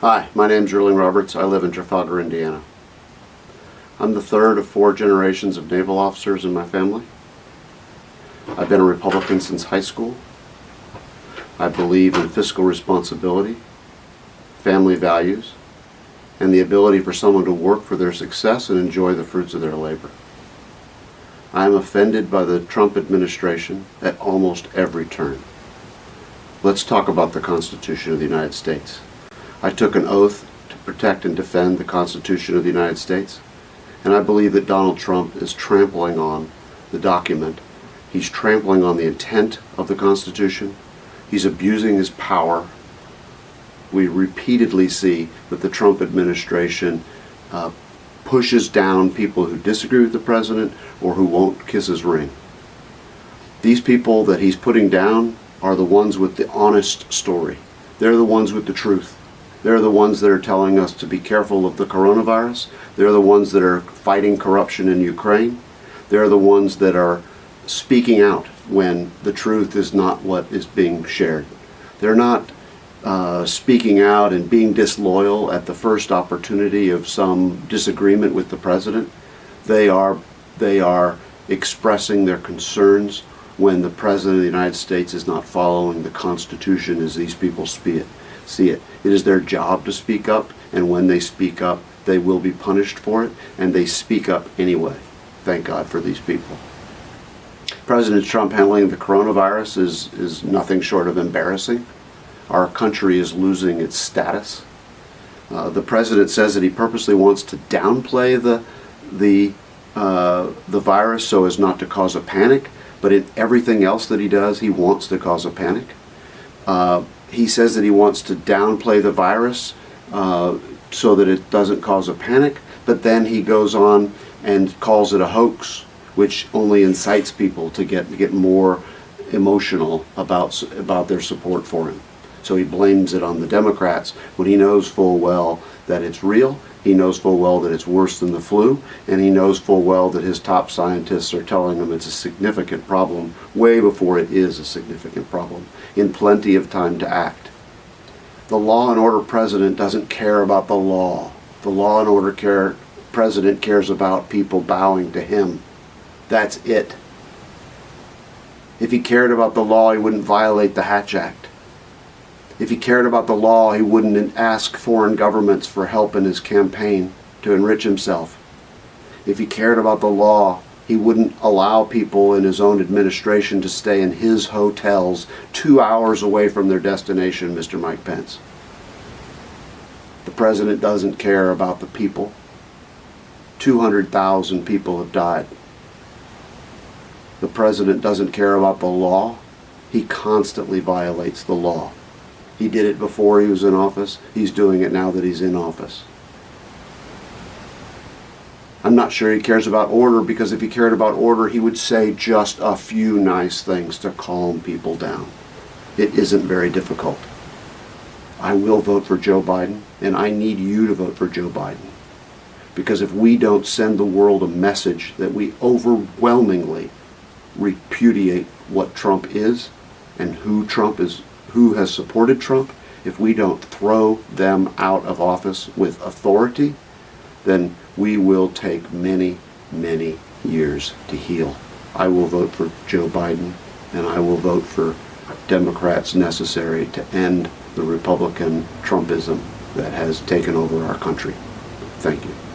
Hi, my name's Erling Roberts. I live in Trafalgar, Indiana. I'm the third of four generations of naval officers in my family. I've been a Republican since high school. I believe in fiscal responsibility, family values, and the ability for someone to work for their success and enjoy the fruits of their labor. I am offended by the Trump administration at almost every turn. Let's talk about the Constitution of the United States. I took an oath to protect and defend the Constitution of the United States, and I believe that Donald Trump is trampling on the document. He's trampling on the intent of the Constitution. He's abusing his power. We repeatedly see that the Trump administration uh, pushes down people who disagree with the president or who won't kiss his ring. These people that he's putting down are the ones with the honest story. They're the ones with the truth. They're the ones that are telling us to be careful of the coronavirus. They're the ones that are fighting corruption in Ukraine. They're the ones that are speaking out when the truth is not what is being shared. They're not uh, speaking out and being disloyal at the first opportunity of some disagreement with the president. They are, they are expressing their concerns when the President of the United States is not following the Constitution as these people see it. See it. It is their job to speak up, and when they speak up, they will be punished for it, and they speak up anyway. Thank God for these people. President Trump handling the coronavirus is, is nothing short of embarrassing. Our country is losing its status. Uh, the president says that he purposely wants to downplay the, the, uh, the virus so as not to cause a panic but in everything else that he does, he wants to cause a panic. Uh, he says that he wants to downplay the virus uh, so that it doesn't cause a panic, but then he goes on and calls it a hoax, which only incites people to get, get more emotional about, about their support for him. So he blames it on the Democrats when he knows full well that it's real he knows full well that it's worse than the flu, and he knows full well that his top scientists are telling him it's a significant problem way before it is a significant problem, in plenty of time to act. The law and order president doesn't care about the law. The law and order care, president cares about people bowing to him. That's it. If he cared about the law, he wouldn't violate the Hatch Act. If he cared about the law, he wouldn't ask foreign governments for help in his campaign to enrich himself. If he cared about the law, he wouldn't allow people in his own administration to stay in his hotels two hours away from their destination, Mr. Mike Pence. The president doesn't care about the people. 200,000 people have died. The president doesn't care about the law. He constantly violates the law. He did it before he was in office. He's doing it now that he's in office. I'm not sure he cares about order because if he cared about order, he would say just a few nice things to calm people down. It isn't very difficult. I will vote for Joe Biden, and I need you to vote for Joe Biden. Because if we don't send the world a message that we overwhelmingly repudiate what Trump is and who Trump is who has supported Trump, if we don't throw them out of office with authority, then we will take many, many years to heal. I will vote for Joe Biden, and I will vote for Democrats necessary to end the Republican Trumpism that has taken over our country. Thank you.